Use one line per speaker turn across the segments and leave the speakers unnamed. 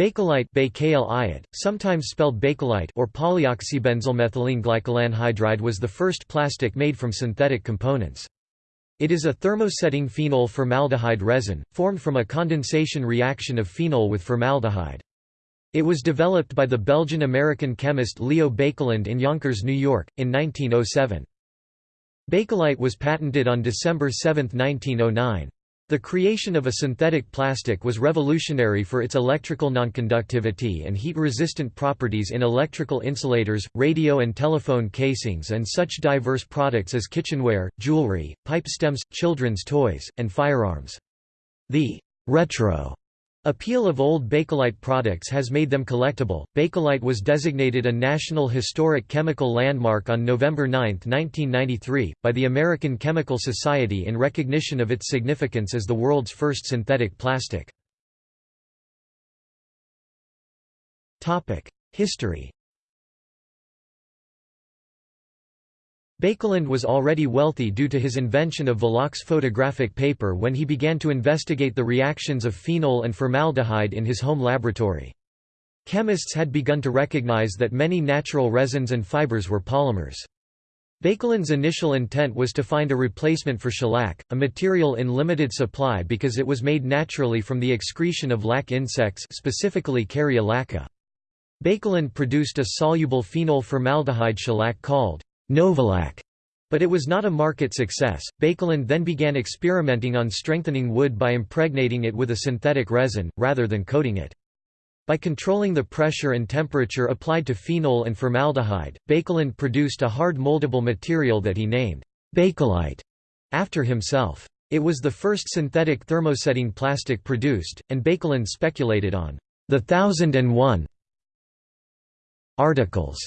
Bakelite Bakelite, sometimes spelled bakelite or polyoxybenzylmethylene glycolanhydride was the first plastic made from synthetic components. It is a thermosetting phenol formaldehyde resin, formed from a condensation reaction of phenol with formaldehyde. It was developed by the Belgian-American chemist Leo Baekeland in Yonkers, New York, in 1907. Bakelite was patented on December 7, 1909. The creation of a synthetic plastic was revolutionary for its electrical nonconductivity and heat-resistant properties in electrical insulators, radio and telephone casings and such diverse products as kitchenware, jewelry, pipe stems, children's toys, and firearms. The retro Appeal of old Bakelite products has made them collectible. Bakelite was designated a National Historic Chemical Landmark on November 9, 1993, by the American Chemical Society in recognition of its significance as the world's first synthetic plastic. Topic: History Baekeland was already wealthy due to his invention of Velox photographic paper when he began to investigate the reactions of phenol and formaldehyde in his home laboratory. Chemists had begun to recognize that many natural resins and fibers were polymers. Baekeland's initial intent was to find a replacement for shellac, a material in limited supply because it was made naturally from the excretion of lac insects specifically Kerria lacca. Baekeland produced a soluble phenol formaldehyde shellac called Novolac, but it was not a market success. Baekeland then began experimenting on strengthening wood by impregnating it with a synthetic resin, rather than coating it. By controlling the pressure and temperature applied to phenol and formaldehyde, Baekeland produced a hard moldable material that he named Bakelite after himself. It was the first synthetic thermosetting plastic produced, and Baekeland speculated on the thousand and one articles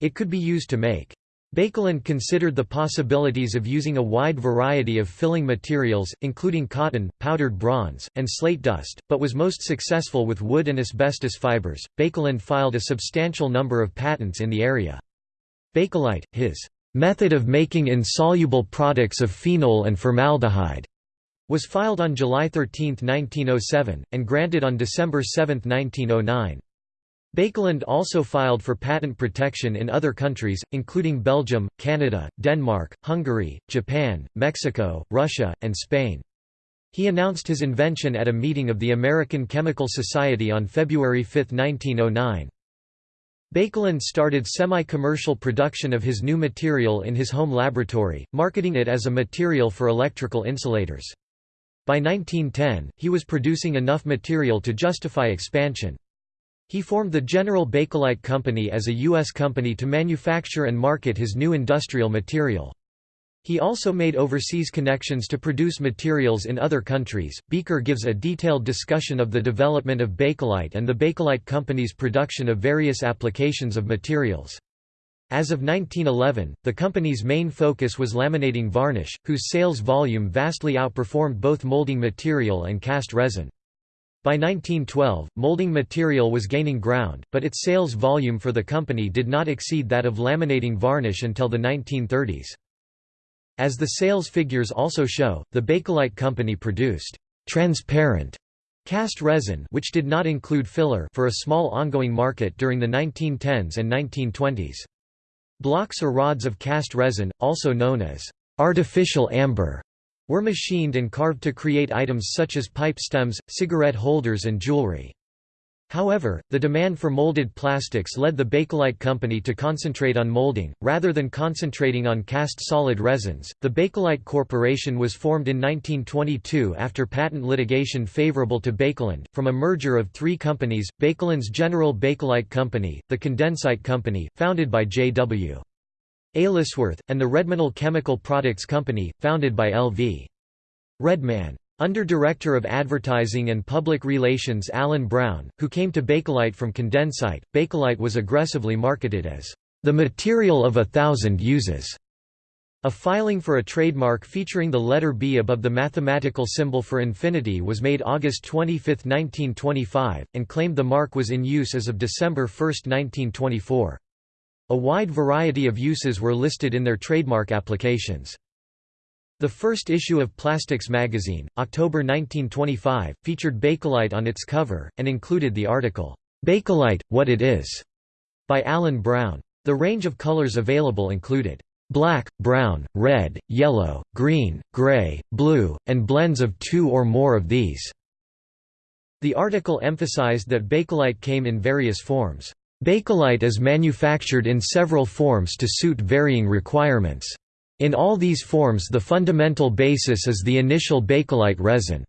it could be used to make. Baekeland considered the possibilities of using a wide variety of filling materials, including cotton, powdered bronze, and slate dust, but was most successful with wood and asbestos fibers. Baekeland filed a substantial number of patents in the area. Bakelite, his method of making insoluble products of phenol and formaldehyde, was filed on July 13, 1907, and granted on December 7, 1909. Baekeland also filed for patent protection in other countries, including Belgium, Canada, Denmark, Hungary, Japan, Mexico, Russia, and Spain. He announced his invention at a meeting of the American Chemical Society on February 5, 1909. Baekeland started semi-commercial production of his new material in his home laboratory, marketing it as a material for electrical insulators. By 1910, he was producing enough material to justify expansion. He formed the General Bakelite Company as a U.S. company to manufacture and market his new industrial material. He also made overseas connections to produce materials in other countries. Bijker gives a detailed discussion of the development of Bakelite and the Bakelite Company's production of various applications of materials. As of 1911, the company's main focus was laminating varnish, whose sales volume vastly outperformed both molding material and cast resin. By 1912, molding material was gaining ground, but its sales volume for the company did not exceed that of laminating varnish until the 1930s. As the sales figures also show, the Bakelite company produced transparent cast resin which did not include filler for a small ongoing market during the 1910s and 1920s. Blocks or rods of cast resin, also known as artificial amber, were machined and carved to create items such as pipe stems, cigarette holders and jewelry. However, the demand for molded plastics led the Bakelite company to concentrate on molding, rather than concentrating on cast solid resins. The Bakelite Corporation was formed in 1922 after patent litigation favorable to Baekeland, from a merger of three companies Baekeland's General Bakelite Company, the Condensite Company, founded by J.W. Aylesworth, and the Redmanol Chemical Products Company, founded by L.V. Redman. Under Director of Advertising and Public Relations Alan Brown, who came to Bakelite from Condensite, Bakelite was aggressively marketed as the material of a thousand uses. A filing for a trademark featuring the letter B above the mathematical symbol for infinity was made August 25, 1925, and claimed the mark was in use as of December 1, 1924. A wide variety of uses were listed in their trademark applications. The first issue of Plastics magazine, October 1925, featured Bakelite on its cover, and included the article, "'Bakelite, What It Is' by Alan Brown. The range of colors available included black, brown, red, yellow, green, gray, blue, and blends of two or more of these. The article emphasized that Bakelite came in various forms. Bakelite is manufactured in several forms to suit varying requirements. In all these forms the fundamental basis is the initial Bakelite resin.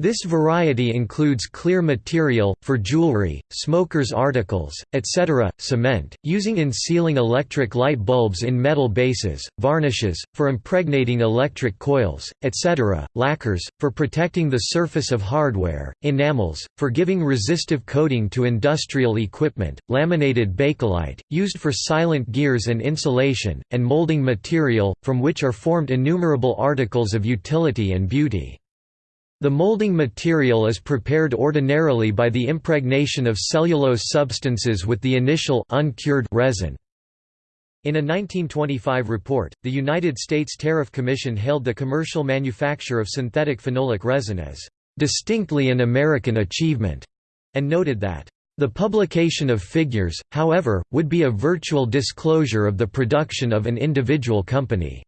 This variety includes clear material, for jewelry, smokers' articles, etc., cement, using in sealing electric light bulbs in metal bases, varnishes, for impregnating electric coils, etc., lacquers, for protecting the surface of hardware, enamels, for giving resistive coating to industrial equipment, laminated bakelite, used for silent gears and insulation, and molding material, from which are formed innumerable articles of utility and beauty. The molding material is prepared ordinarily by the impregnation of cellulose substances with the initial uncured resin. In a 1925 report, the United States Tariff Commission hailed the commercial manufacture of synthetic phenolic resin as distinctly an American achievement, and noted that the publication of figures, however, would be a virtual disclosure of the production of an individual company.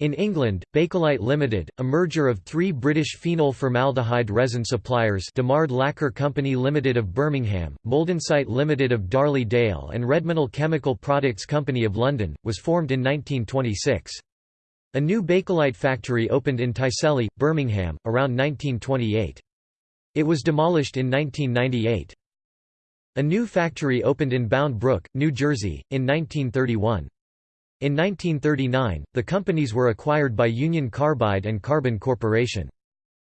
In England, Bakelite Limited, a merger of three British phenol formaldehyde resin suppliers Damard Lacquer Company Limited of Birmingham, Moldensite Limited of Darley Dale and Redmanol Chemical Products Company of London, was formed in 1926. A new Bakelite factory opened in Tyseley, Birmingham, around 1928. It was demolished in 1998. A new factory opened in Bound Brook, New Jersey, in 1931. In 1939, the companies were acquired by Union Carbide and Carbon Corporation.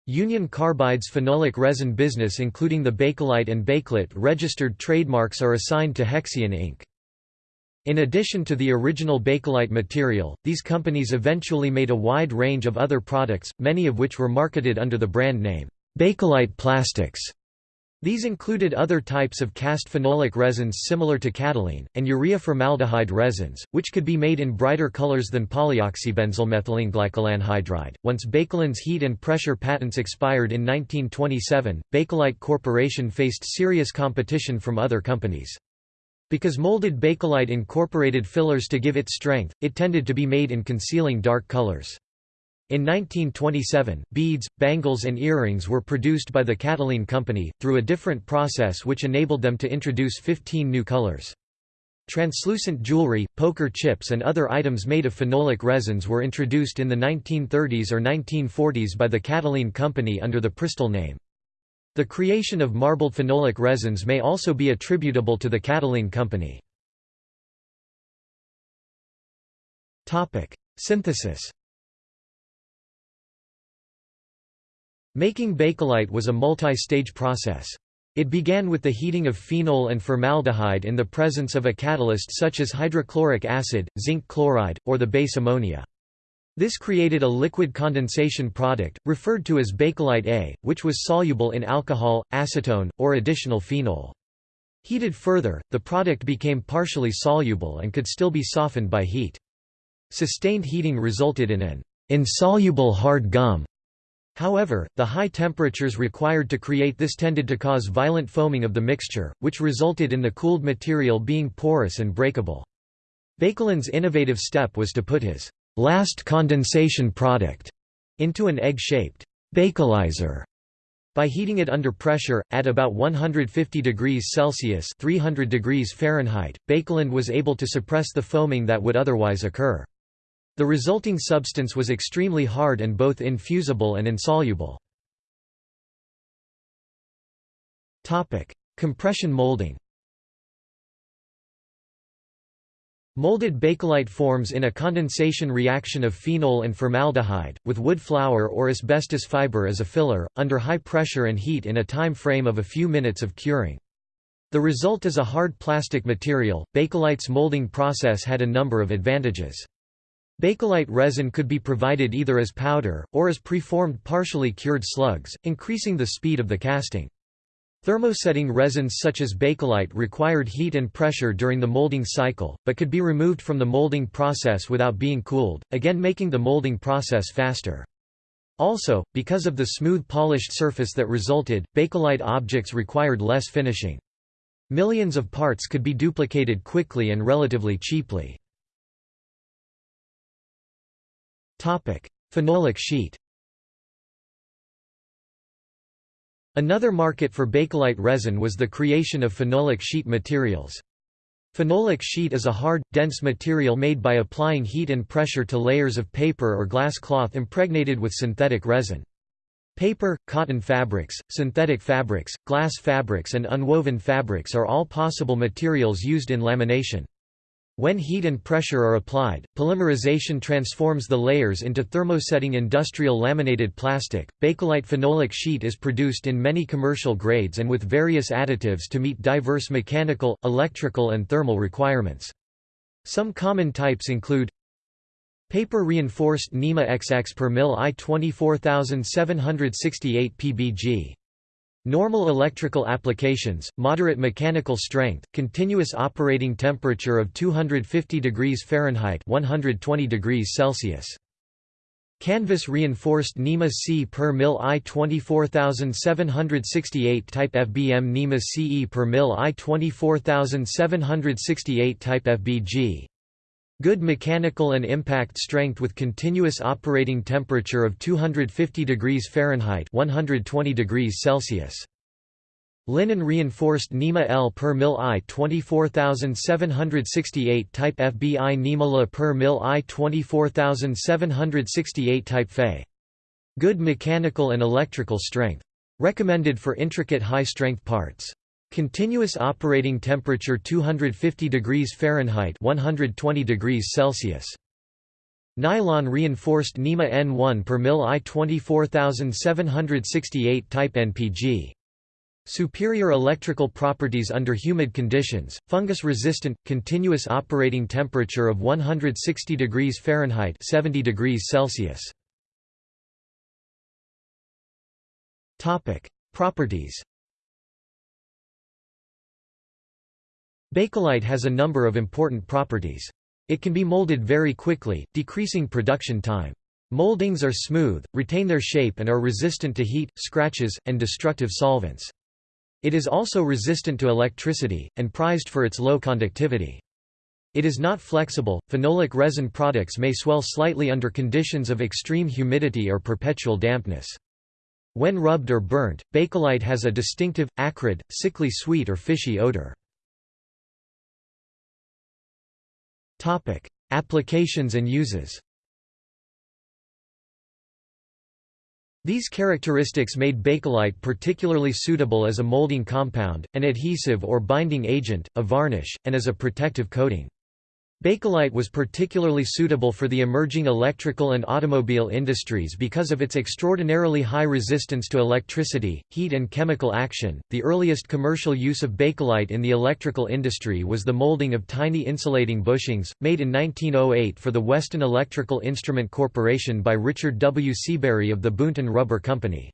Union Carbide's phenolic resin business including the Bakelite and Bakelite registered trademarks are assigned to Hexion Inc. In addition to the original Bakelite material, these companies eventually made a wide range of other products, many of which were marketed under the brand name, Bakelite Plastics. These included other types of cast phenolic resins similar to Catalin, and urea formaldehyde resins, which could be made in brighter colors than polyoxybenzylmethyleneglycolanhydride. Once Baekeland's heat and pressure patents expired in 1927, Bakelite Corporation faced serious competition from other companies. Because molded Bakelite incorporated fillers to give it strength, it tended to be made in concealing dark colors. In 1927, beads, bangles and earrings were produced by the Catalin Company, through a different process which enabled them to introduce 15 new colors. Translucent jewelry, poker chips and other items made of phenolic resins were introduced in the 1930s or 1940s by the Catalin Company under the Prystal name. The creation of marbled phenolic resins may also be attributable to the Catalin Company. Synthesis Making Bakelite was a multi-stage process. It began with the heating of phenol and formaldehyde in the presence of a catalyst such as hydrochloric acid, zinc chloride, or the base ammonia. This created a liquid condensation product, referred to as Bakelite A, which was soluble in alcohol, acetone, or additional phenol. Heated further, the product became partially soluble and could still be softened by heat. Sustained heating resulted in an insoluble hard gum However, the high temperatures required to create this tended to cause violent foaming of the mixture, which resulted in the cooled material being porous and breakable. Baekeland's innovative step was to put his last condensation product into an egg-shaped bakelizer. By heating it under pressure, at about 150 degrees Celsius 300 degrees Fahrenheit, Bakelin was able to suppress the foaming that would otherwise occur. The resulting substance was extremely hard and both infusible and insoluble. Compression molding Molded bakelite forms in a condensation reaction of phenol and formaldehyde, with wood flour or asbestos fiber as a filler, under high pressure and heat in a time frame of a few minutes of curing. The result is a hard plastic material. Bakelite's molding process had a number of advantages. Bakelite resin could be provided either as powder, or as preformed partially cured slugs, increasing the speed of the casting. Thermosetting resins such as bakelite required heat and pressure during the molding cycle, but could be removed from the molding process without being cooled, again making the molding process faster. Also, because of the smooth polished surface that resulted, bakelite objects required less finishing. Millions of parts could be duplicated quickly and relatively cheaply. Phenolic sheet Another market for bakelite resin was the creation of phenolic sheet materials. Phenolic sheet is a hard, dense material made by applying heat and pressure to layers of paper or glass cloth impregnated with synthetic resin. Paper, cotton fabrics, synthetic fabrics, glass fabrics and unwoven fabrics are all possible materials used in lamination. When heat and pressure are applied, polymerization transforms the layers into thermosetting industrial laminated plastic. Bakelite phenolic sheet is produced in many commercial grades and with various additives to meet diverse mechanical, electrical, and thermal requirements. Some common types include Paper reinforced NEMA XX per mil I 24768 pbg Normal electrical applications, moderate mechanical strength, continuous operating temperature of 250 degrees Fahrenheit 120 degrees Celsius. Canvas reinforced NEMA C per mil I 24768 type FBM NEMA CE per mil I 24768 type FBG Good mechanical and impact strength with continuous operating temperature of 250 degrees Fahrenheit 120 degrees Celsius. Linen reinforced NEMA L per mil I 24768 type FBI NEMA La per mil I 24768 type Fe. Good mechanical and electrical strength. Recommended for intricate high-strength parts. Continuous operating temperature 250 degrees Fahrenheit 120 degrees Celsius. Nylon reinforced NEMA N1 per mil I 24768 type NPG. Superior electrical properties under humid conditions, fungus resistant, continuous operating temperature of 160 degrees Fahrenheit 70 degrees Celsius. Properties Bakelite has a number of important properties. It can be molded very quickly, decreasing production time. Moldings are smooth, retain their shape and are resistant to heat, scratches, and destructive solvents. It is also resistant to electricity, and prized for its low conductivity. It is not flexible. Phenolic resin products may swell slightly under conditions of extreme humidity or perpetual dampness. When rubbed or burnt, bakelite has a distinctive, acrid, sickly sweet or fishy odor. Topic: Applications and uses. These characteristics made bakelite particularly suitable as a molding compound, an adhesive or binding agent, a varnish, and as a protective coating. Bakelite was particularly suitable for the emerging electrical and automobile industries because of its extraordinarily high resistance to electricity, heat, and chemical action. The earliest commercial use of bakelite in the electrical industry was the molding of tiny insulating bushings, made in 1908 for the Weston Electrical Instrument Corporation by Richard W. Seabury of the Boonton Rubber Company.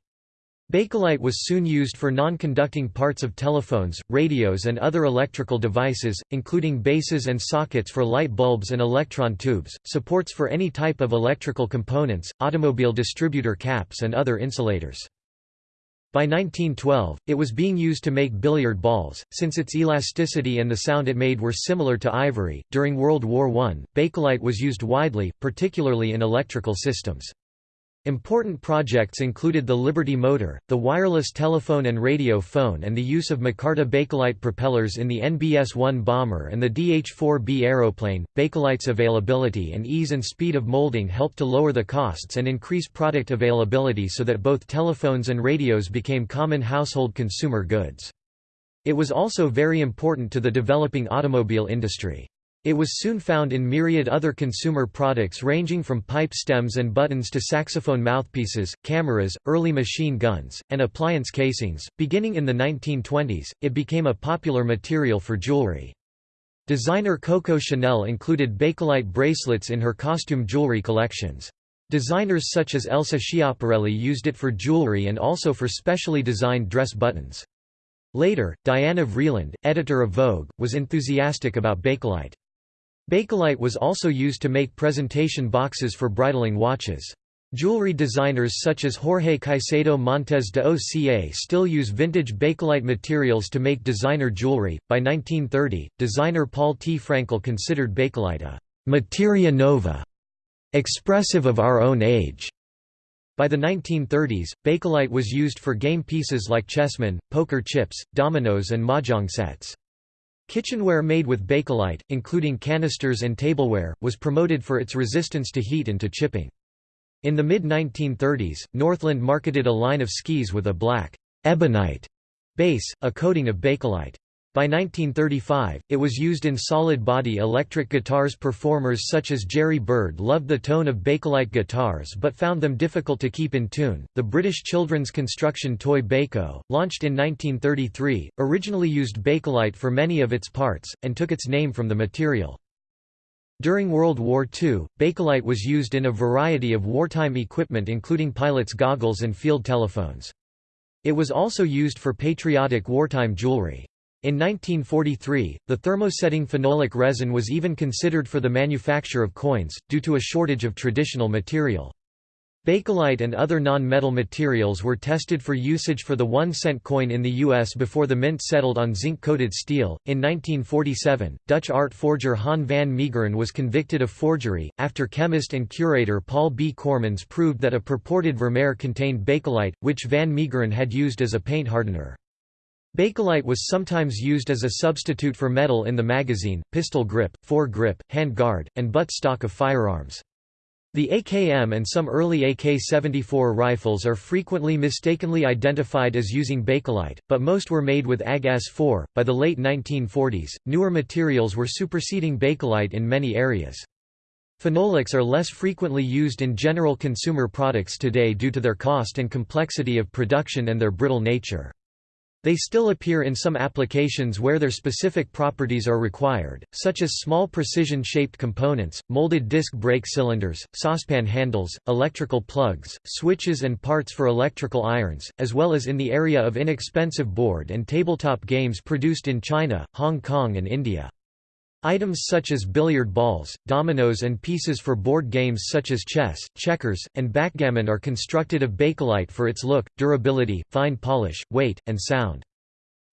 Bakelite was soon used for non-conducting parts of telephones, radios and other electrical devices, including bases and sockets for light bulbs and electron tubes, supports for any type of electrical components, automobile distributor caps and other insulators. By 1912, it was being used to make billiard balls, since its elasticity and the sound it made were similar to ivory. During World War I, bakelite was used widely, particularly in electrical systems. Important projects included the Liberty motor, the wireless telephone and radio phone and the use of micarta bakelite propellers in the NBS-1 bomber and the DH-4B aeroplane. Bakelite's availability and ease and speed of molding helped to lower the costs and increase product availability so that both telephones and radios became common household consumer goods. It was also very important to the developing automobile industry. It was soon found in myriad other consumer products ranging from pipe stems and buttons to saxophone mouthpieces, cameras, early machine guns, and appliance casings. Beginning in the 1920s, it became a popular material for jewelry. Designer Coco Chanel included bakelite bracelets in her costume jewelry collections. Designers such as Elsa Schiaparelli used it for jewelry and also for specially designed dress buttons. Later, Diana Vreeland, editor of Vogue, was enthusiastic about Bakelite. Bakelite was also used to make presentation boxes for Breitling watches. Jewelry designers such as Jorge Caicedo Montes de Oca still use vintage Bakelite materials to make designer jewelry. By 1930, designer Paul T. Frankl considered Bakelite a materia nova, expressive of our own age. By the 1930s, Bakelite was used for game pieces like chessmen, poker chips, dominoes and mahjong sets. Kitchenware made with Bakelite, including canisters and tableware, was promoted for its resistance to heat and to chipping. In the mid-1930s, Northland marketed a line of skis with a black ebonite base, a coating of bakelite. By 1935, it was used in solid-body electric guitars Performers such as Jerry Byrd loved the tone of Bakelite guitars but found them difficult to keep in tune. The British children's construction toy Bayko, launched in 1933, originally used Bakelite for many of its parts, and took its name from the material. During World War II, Bakelite was used in a variety of wartime equipment including pilots' goggles and field telephones. It was also used for patriotic wartime jewelry. In 1943, the thermosetting phenolic resin was even considered for the manufacture of coins, due to a shortage of traditional material. Bakelite and other non-metal materials were tested for usage for the one-cent coin in the U.S. before the mint settled on zinc-coated steel. In 1947, Dutch art forger Han van Meegeren was convicted of forgery, after chemist and curator Paul B. Coremans proved that a purported Vermeer contained bakelite, which van Meegeren had used as a paint hardener. Bakelite was sometimes used as a substitute for metal in the magazine, pistol grip, fore grip, hand guard, and butt stock of firearms. The AKM and some early AK-74 rifles are frequently mistakenly identified as using Bakelite, but most were made with AG-S4. By the late 1940s, newer materials were superseding Bakelite in many areas. Phenolics are less frequently used in general consumer products today due to their cost and complexity of production and their brittle nature. They still appear in some applications where their specific properties are required, such as small precision-shaped components, molded disc brake cylinders, saucepan handles, electrical plugs, switches and parts for electrical irons, as well as in the area of inexpensive board and tabletop games produced in China, Hong Kong and India. Items such as billiard balls, dominoes and pieces for board games such as chess, checkers, and backgammon are constructed of bakelite for its look, durability, fine polish, weight, and sound.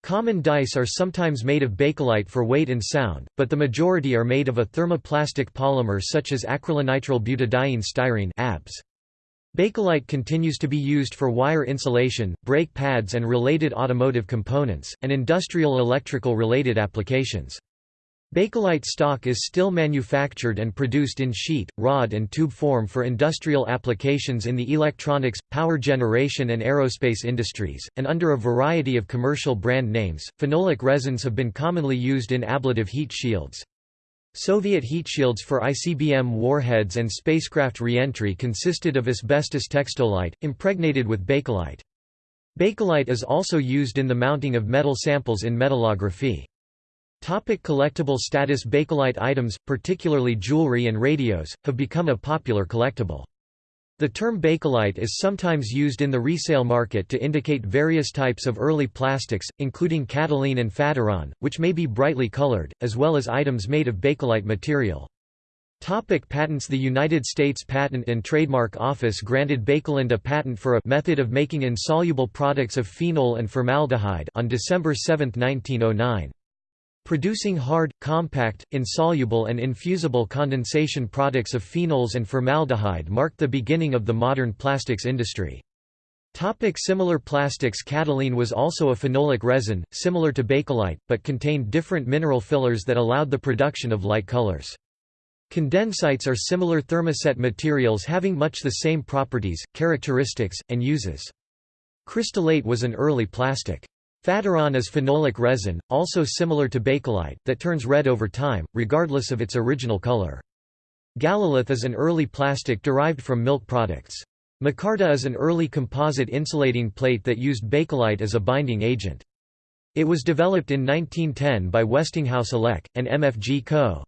Common dice are sometimes made of bakelite for weight and sound, but the majority are made of a thermoplastic polymer such as acrylonitrile butadiene styrene ABS. Bakelite continues to be used for wire insulation, brake pads and related automotive components, and industrial electrical related applications. Bakelite stock is still manufactured and produced in sheet, rod and tube form for industrial applications in the electronics, power generation and aerospace industries, and under a variety of commercial brand names. Phenolic resins have been commonly used in ablative heat shields. Soviet heat shields for ICBM warheads and spacecraft reentry consisted of asbestos textolite, impregnated with bakelite. Bakelite is also used in the mounting of metal samples in metallography. Topic collectible status Bakelite items, particularly jewelry and radios, have become a popular collectible. The term bakelite is sometimes used in the resale market to indicate various types of early plastics, including Catalin and Faturan, which may be brightly colored, as well as items made of bakelite material. Topic patents The United States Patent and Trademark Office granted Baekeland a patent for a method of making insoluble products of phenol and formaldehyde on December 7, 1909. Producing hard, compact, insoluble and infusible condensation products of phenols and formaldehyde marked the beginning of the modern plastics industry. Topic similar plastics Catalin was also a phenolic resin, similar to bakelite, but contained different mineral fillers that allowed the production of light colors. Condensites are similar thermoset materials having much the same properties, characteristics, and uses. Crystallate was an early plastic. Faturan is phenolic resin, also similar to bakelite, that turns red over time, regardless of its original color. Galalith is an early plastic derived from milk products. Micarta is an early composite insulating plate that used bakelite as a binding agent. It was developed in 1910 by Westinghouse Elec, and MFG Co.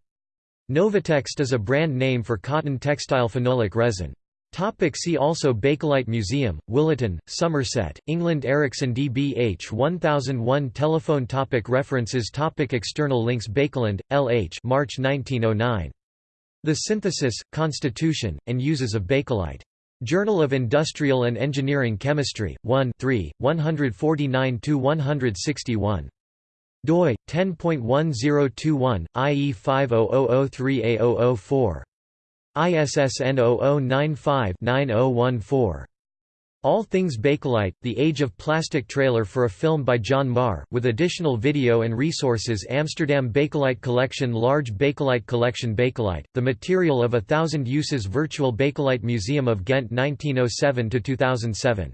Novotext is a brand name for cotton textile phenolic resin. Topic see also Bakelite Museum, Williton, Somerset, England Ericsson DBH 1001 Telephone topic References topic External links Baekeland, L. H. March 1909. The Synthesis, Constitution, and Uses of Bakelite. Journal of Industrial and Engineering Chemistry, 1 3, 149–161. doi, 10.1021, IE 500003A004. ISSN 0095-9014. All Things Bakelite, The Age of Plastic trailer for a film by John Marr, with additional video and resources Amsterdam Bakelite Collection Large Bakelite Collection Bakelite, The Material of a Thousand Uses Virtual Bakelite Museum of Ghent 1907–2007